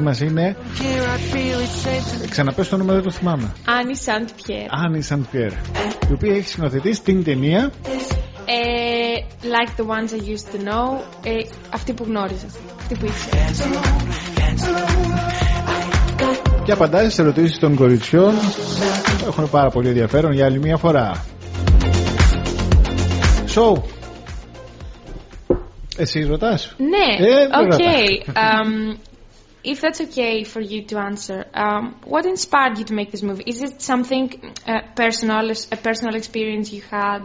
μαζί μας είναι Ξαναπες το όνομα δεν το θυμάμαι. Άννη Σαντ Πιέρ Άννη Σαντ Πιέρ Η οποία έχει σκηνοθετήσει την ταινία. Ε, Like the ones I used to know. Ε, Αυτή που γνώριζα Αυτή που ήξερα. Και απαντάει στις ερωτήσεις των κοριτσιών. Έχουν πάρα πολύ ενδιαφέρον για άλλη μια φορά. So εσύ ρωτάς; Ναι, Ε, δεν okay. Um, if that's okay for you to answer, um, what inspired you to make this movie? Is it something uh, personal, a personal experience you had?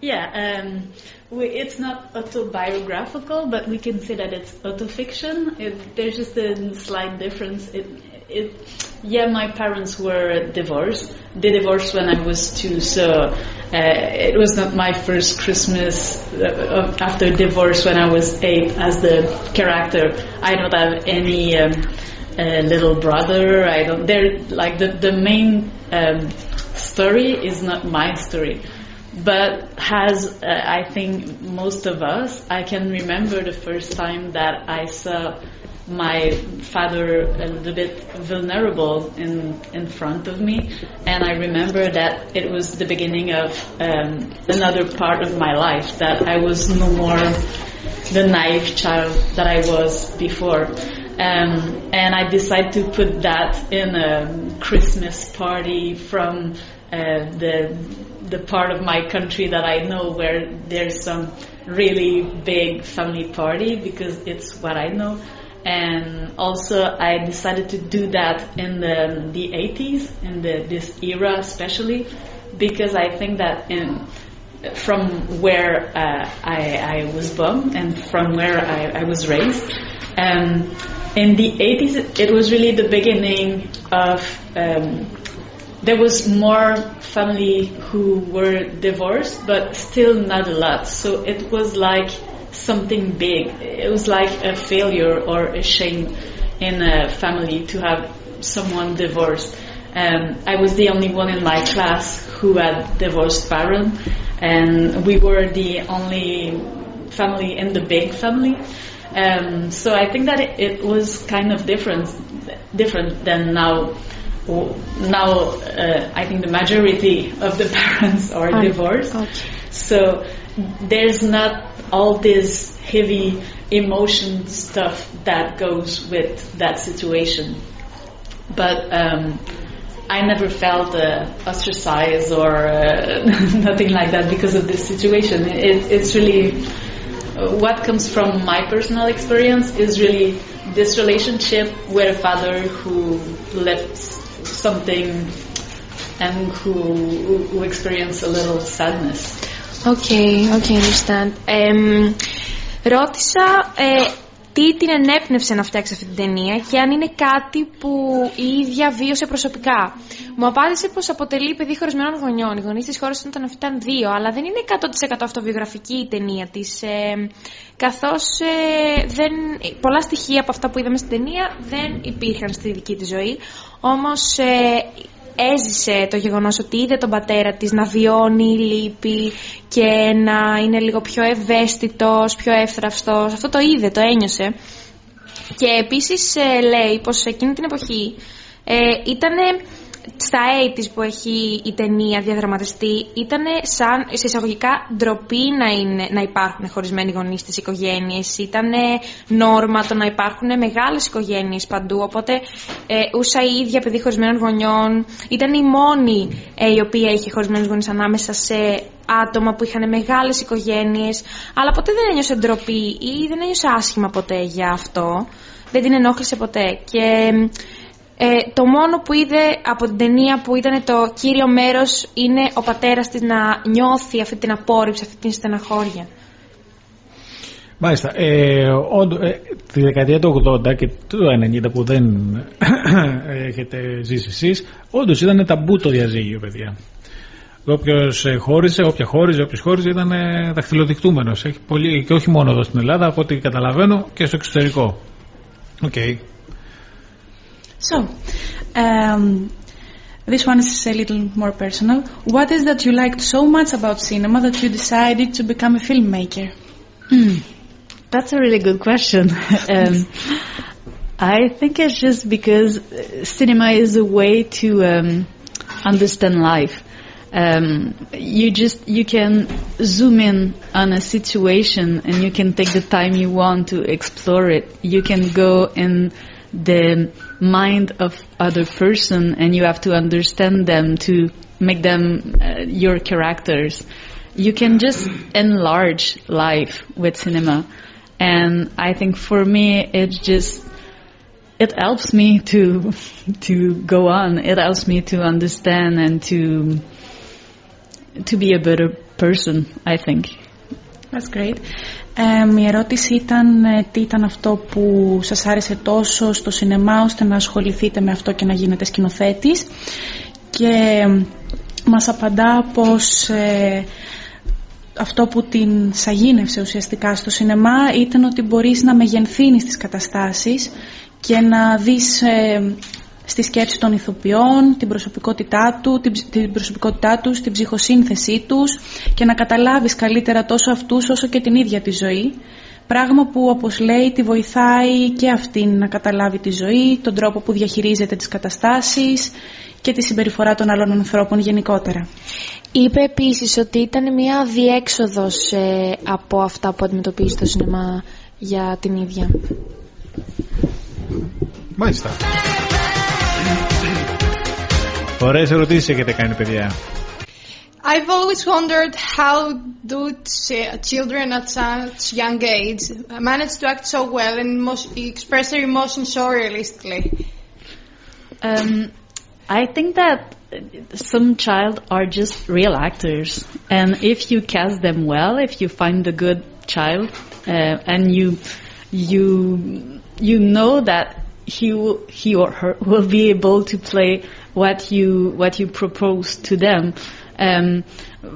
Yeah, um, we, it's not autobiographical, but we can say that it's autofiction. It, there's just a slight difference. It, it, yeah, my parents were divorced. They divorced when I was two, so uh, it was not my first Christmas uh, after divorce when I was eight as the character. I don't have any um, uh, little brother. I don't. They're like the the main um, story is not my story but has uh, I think most of us I can remember the first time that I saw my father a little bit vulnerable in in front of me. And I remember that it was the beginning of um, another part of my life that I was no more the naive child that I was before um, and I decided to put that in a Christmas party from uh, the the part of my country that I know where there's some really big family party because it's what I know. And also I decided to do that in the, the 80s, in the, this era especially, because I think that in, from where uh, I, I was born and from where I, I was raised, um, in the 80s it was really the beginning of um, there was more family who were divorced, but still not a lot. So it was like something big. It was like a failure or a shame in a family to have someone divorced. Um, I was the only one in my class who had divorced parents, and we were the only family in the big family. Um, so I think that it, it was kind of different, different than now now uh, I think the majority of the parents are divorced. okay. So there's not all this heavy emotion stuff that goes with that situation. But um, I never felt uh, ostracized or uh, nothing like that because of this situation. It, it's really what comes from my personal experience is really this relationship with a father who left something and who, who, who experienced a little sadness. Okay, okay, understand. Εμ, ρώτησα ε, τι την ενέπνευσε να φτιάξει αυτή την ταινία και αν είναι κάτι που η ίδια βίωσε προσωπικά. Μου απάντησε πως αποτελεί παιδί χωρισμένων γονιών. Οι γονείς της χώρας ήταν όταν ήταν δύο, αλλά δεν είναι 100% αυτοβιογραφική η ταινία της. Ε, καθώς ε, δεν, πολλά στοιχεία από αυτά που είδαμε στην ταινία δεν υπήρχαν στη δική της ζωή. Όμως ε, έζησε το γεγονός ότι είδε τον πατέρα της να βιώνει λύπη και να είναι λίγο πιο ευαίσθητος, πιο εύθραυστος. Αυτό το είδε, το ένιωσε. Και επίσης ε, λέει πως εκείνη την εποχή ε, ήτανε στα 80's που έχει η ταινία διαδραματιστεί ήταν σαν σε εισαγωγικά ντροπή να, είναι, να υπάρχουν χωρισμένοι γονείς στις οικογένειες. Ήταν νόρμα το να υπάρχουν μεγάλες οικογένειες παντού, οπότε ε, ούσα η ίδια παιδί χωρισμένων γονιών. Ήταν η μόνη ε, η οποία είχε χωρισμένους γονείς ανάμεσα σε άτομα που είχαν μεγάλες οικογένειες, αλλά ποτέ δεν ένιωσε ντροπή ή δεν ένιωσε άσχημα ποτέ για αυτό. Δεν την ενόχλησε ποτέ. Και ε, το μόνο που είδε από την ταινία που ήταν το κύριο μέρος είναι ο πατέρας της να νιώθει αυτή την απόρριψη, αυτή την στεναχώρια. Μάλιστα. Ε, όντω, ε, τη δεκαετία του 80 και του 90 που δεν έχετε ζήσει εσείς, όντως ήταν ταμπού το διαζύγιο, παιδιά. Όποιος χώριζε, όποια χώριζε, όποιος χώριζε ήταν ε, δαχτυλοδεικτούμενος. Έχει πολύ, και όχι μόνο εδώ στην Ελλάδα, από ό,τι καταλαβαίνω και στο εξωτερικό. Οκ. Okay. So, um, this one is a little more personal. What is that you liked so much about cinema that you decided to become a filmmaker? Hmm. That's a really good question. um, I think it's just because uh, cinema is a way to um, understand life. Um, you just you can zoom in on a situation and you can take the time you want to explore it. You can go in the mind of other person and you have to understand them to make them uh, your characters. You can just enlarge life with cinema. And I think for me, it's just, it helps me to, to go on. It helps me to understand and to, to be a better person, I think. That's great. Ε, η ερώτηση ήταν ε, τι ήταν αυτό που σας άρεσε τόσο στο σινεμά ώστε να ασχοληθείτε με αυτό και να γίνετε σκηνοθέτης. Και μας απαντά πως ε, αυτό που την σαγίνευσε ουσιαστικά στο σινεμά ήταν ότι μπορείς να μεγενθύνεις τις καταστάσεις και να δεις ε, στη σκέψη των ηθοποιών, την προσωπικότητά, του, την, την προσωπικότητά τους, την ψυχοσύνθεσή τους και να καταλάβεις καλύτερα τόσο αυτούς όσο και την ίδια τη ζωή. Πράγμα που όπως λέει τη βοηθάει και αυτήν να καταλάβει τη ζωή, τον τρόπο που διαχειρίζεται τις καταστάσεις και τη συμπεριφορά των άλλων ανθρώπων γενικότερα. Είπε επίσης ότι ήταν μια διέξοδος ε, από αυτά που αντιμετωπίζει το σινεμά για την ίδια. Μάλιστα. Ωραίες ερωτήσεις έχετε κάνει παιδιά. I've always wondered how do children at such young age manage to act so well and express their emotions so realistically. Um, I think that some child are just real actors, and if you cast them well, if you find a good child, uh, and you you you know that he he or her will be able to play what you what you propose to them. Um,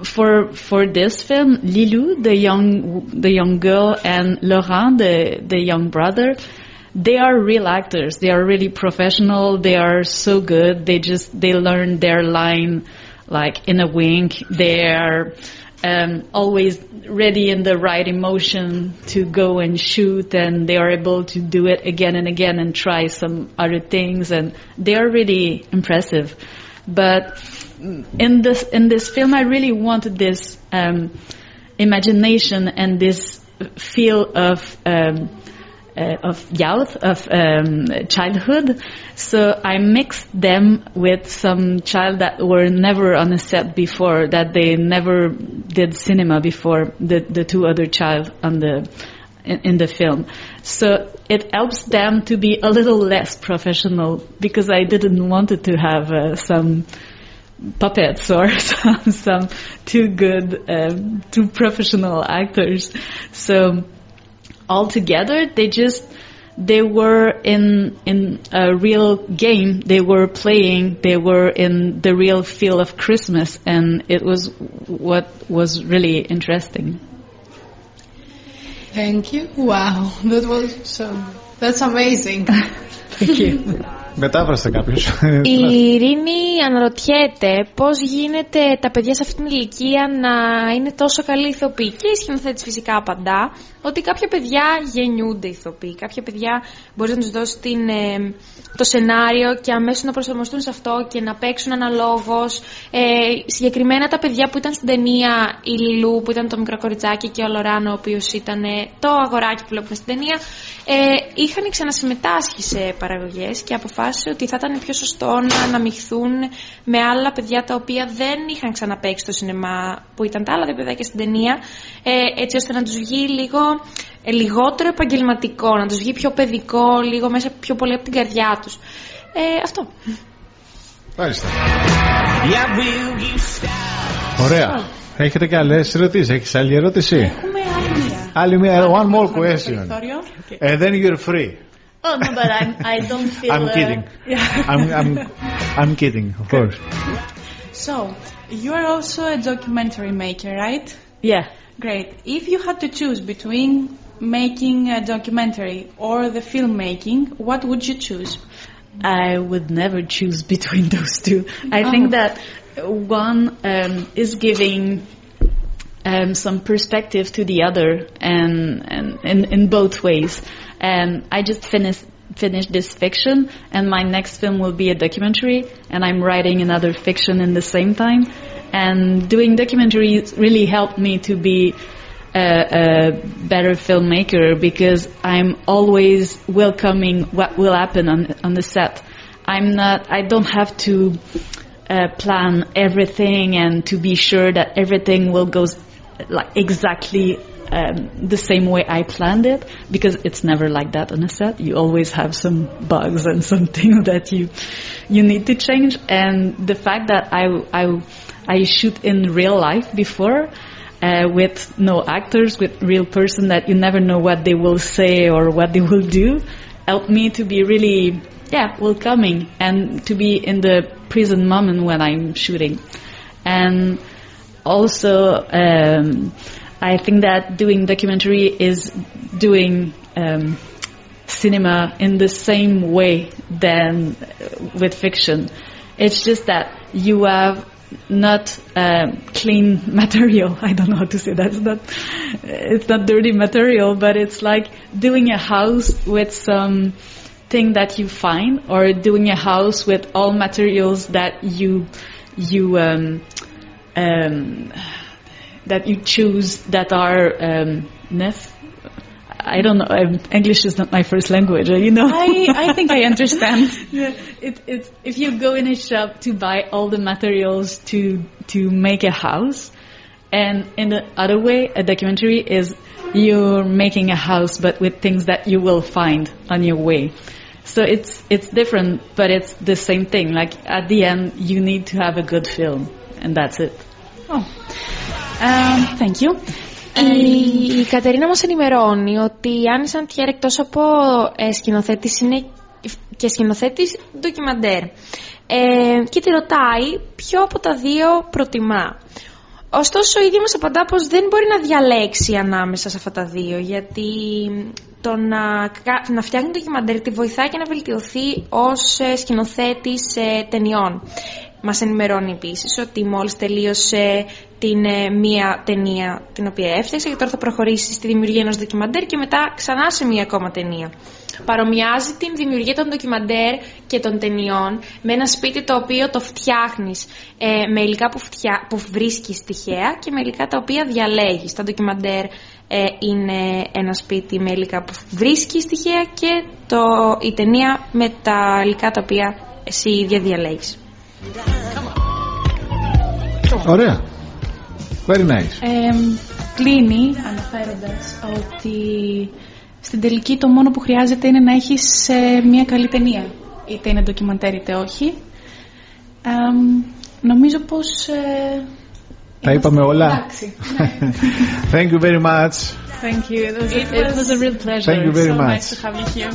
for for this film, Lilou, the young the young girl, and Laurent, the the young brother, they are real actors. They are really professional. They are so good. They just they learn their line like in a wink. They are um, always ready in the right emotion to go and shoot, and they are able to do it again and again and try some other things, and they are really impressive. But in this in this film, I really wanted this um, imagination and this feel of um, uh, of youth, of um, childhood. So I mixed them with some child that were never on a set before, that they never did cinema before. The the two other child on the in, in the film. So it helps them to be a little less professional because I didn't want it to have uh, some puppets or some, some too good, um, too professional actors. So altogether, they just they were in in a real game. They were playing. They were in the real feel of Christmas, and it was what was really interesting. Thank you. Wow, that was so. That's amazing. Thank you. Μετάφρασε κάποιος. Η Ειρήνη αναρωτιέται πώς γίνεται τα παιδιά σε αυτήν την ηλικία να είναι τόσο καλοί ηθοποιοί. Και η σκηνοθέτης φυσικά απαντά ότι κάποια παιδιά γεννιούνται ηθοποιοί. Κάποια παιδιά μπορεί να τους δώσει την, ε, το σενάριο και αμέσως να προσαρμοστούν σε αυτό και να παίξουν αναλόγως. Ε, συγκεκριμένα τα παιδιά που ήταν στην ταινία η Λιλού που ήταν το μικρό κοριτσάκι και ο Λοράνο ο οποίος ήταν το αγοράκι που βλέπουμε στην ταινία ε, είχαν ξανασυμμετάσχει σε παραγωγές και αποφάσισε ότι θα ήταν πιο σωστό να αναμειχθούν με άλλα παιδιά τα οποία δεν είχαν ξαναπαίξει στο σινεμά που ήταν τα άλλα δύο παιδιά και στην ταινία ε, έτσι ώστε να τους βγει λίγο ε, λιγότερο επαγγελματικό, να τους βγει πιο παιδικό, λίγο μέσα πιο πολύ από την καρδιά τους. Ε, αυτό. Μάλιστα. Ωραία. Έχετε και άλλες ερωτήσεις. Έχεις άλλη ερώτηση; Έχουμε άλλη μία. Άλλη μία. One more question. Περιθώριο. And then you're free. Oh no, but I'm, I don't feel. I'm uh, kidding. Yeah. I'm, I'm, I'm kidding, of course. So, you are also a documentary maker, right? Yeah. Great. If you had to choose between making a documentary or the filmmaking, what would you choose? I would never choose between those two. I think Oh. that one um, is giving um, some perspective to the other, and and in, in both ways. And I just finished finish this fiction and my next film will be a documentary and I'm writing another fiction in the same time. And doing documentaries really helped me to be a, a better filmmaker because I'm always welcoming what will happen on, on the set. I'm not, I don't have to uh, plan everything and to be sure that everything will go like exactly um, the same way I planned it because it's never like that on a set. You always have some bugs and some things that you you need to change. And the fact that I I I shoot in real life before. Uh, with no actors, with real person that you never know what they will say or what they will do, helped me to be really, yeah, welcoming and to be in the present moment when I'm shooting. And also, um, I think that doing documentary is doing um, cinema in the same way than uh, with fiction. It's just that you have not um, clean material. I don't know how to say that. It's not, it's not dirty material, but it's like doing a house with some thing that you find, or doing a house with all materials that you you um, um, that you choose that are um, neuf. I don't know. Um, English is not my first language, you know. I, I think I understand. yeah, it, it's if you go in a shop to buy all the materials to to make a house, and in the other way, a documentary is you're making a house, but with things that you will find on your way. So it's it's different, but it's the same thing. Like at the end, you need to have a good film, and that's it. Oh. Um, thank you. Η, η Κατερίνα μας ενημερώνει ότι η Άννη Σαντιέρ εκτός από ε, σκηνοθέτης είναι και σκηνοθέτης ντοκιμαντέρ. Ε, και τη ρωτάει ποιο από τα δύο προτιμά. Ωστόσο, η ίδια μας απαντά πως δεν μπορεί να διαλέξει ανάμεσα σε αυτά τα δύο, γιατί το να, κα- να φτιάχνει ντοκιμαντέρ τη βοηθάει και να βελτιωθεί ως ε, σκηνοθέτης ε, ταινιών. Μας ενημερώνει επίσης ότι μόλις τελείωσε την ε, μία ταινία την οποία έφτιαξε και τώρα θα προχωρήσει στη δημιουργία ενός ντοκιμαντέρ και μετά ξανά σε μία ακόμα ταινία. Παρομοιάζει την δημιουργία των ντοκιμαντέρ και των ταινιών με ένα σπίτι το οποίο το φτιάχνεις ε, με υλικά που, φτιά, που βρίσκεις τυχαία και με υλικά τα οποία διαλέγεις. Τα ντοκιμαντέρ ε, είναι ένα σπίτι με υλικά που βρίσκεις τυχαία και το, η ταινία με τα υλικά τα οποία εσύ ίδια διαλέγεις. Ωραία. Very nice. Ε, κλείνει αναφέροντας ότι στην τελική το μόνο που χρειάζεται είναι να έχεις ε, μια καλή ταινία. Είτε είναι ντοκιμαντέρ είτε όχι. Ε, νομίζω πως... Ε, Τα είπαμε όλα. Εντάξει. Thank you very much. Thank you. It was, it was a real pleasure. Thank you very so much. nice to have you here.